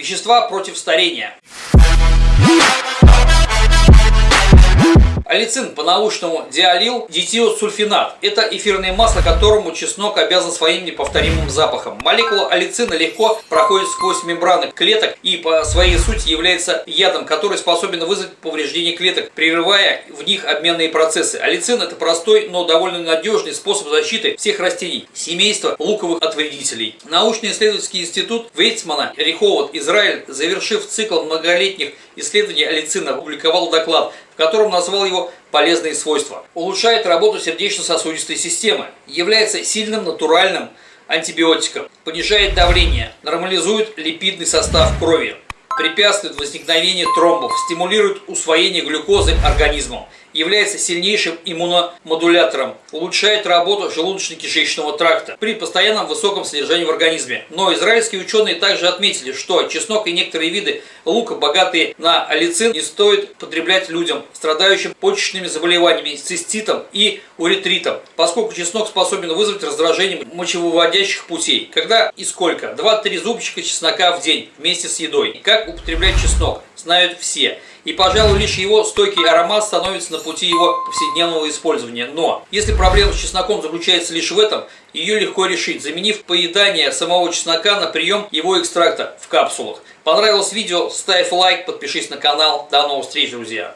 Вещества против старения. Алицин по-научному диалил дитиосульфинат. Это эфирное масло, которому чеснок обязан своим неповторимым запахом. Молекула алицина легко проходит сквозь мембраны клеток и по своей сути является ядом, который способен вызвать повреждение клеток, прерывая в них обменные процессы. Алицин это простой, но довольно надежный способ защиты всех растений, семейства луковых от вредителей. Научно-исследовательский институт Вейцмана, Риховод, Израиль, завершив цикл многолетних исследований алицина, опубликовал доклад, которым назвал его полезные свойства. Улучшает работу сердечно-сосудистой системы, является сильным натуральным антибиотиком, понижает давление, нормализует липидный состав крови, препятствует возникновению тромбов, стимулирует усвоение глюкозы организмом, является сильнейшим иммуномодулятором, улучшает работу желудочно-кишечного тракта при постоянном высоком содержании в организме. Но израильские ученые также отметили, что чеснок и некоторые виды лука, богатые на алицин, не стоит потреблять людям, страдающим почечными заболеваниями, циститом и уретритом, поскольку чеснок способен вызвать раздражение мочевыводящих путей. Когда и сколько? 2-3 зубчика чеснока в день вместе с едой. Как употреблять чеснок? Знают все. И, пожалуй, лишь его стойкий аромат становится на пути его повседневного использования. Но, если проблема с чесноком заключается лишь в этом, ее легко решить, заменив поедание самого чеснока на прием его экстракта в капсулах. Понравилось видео? Ставь лайк, подпишись на канал. До новых встреч, друзья!